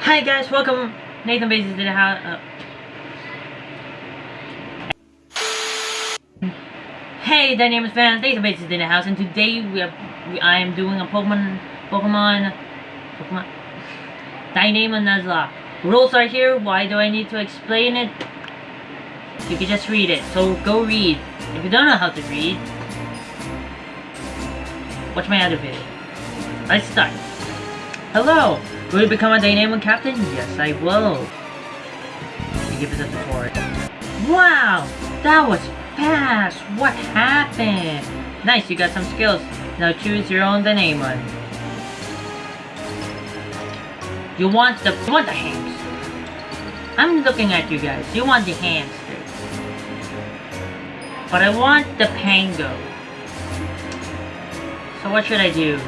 Hi guys, welcome Nathan Bases to the house. Uh, hey, Dynamics fans, Nathan Bases in the house, and today we are, we, I am doing a Pokemon, Pokemon, Pokemon, Dynamo Nuzlocke. Rules are here, why do I need to explain it? You can just read it, so go read. If you don't know how to read, watch my other video. Let's start. Hello! Will you become a Dynamo Captain? Yes, I will. Give us a support. Wow! That was fast! What happened? Nice, you got some skills. Now choose your own Dynamo. You want the you want the hamster. I'm looking at you guys. You want the hamster. But I want the Pango. So what should I do?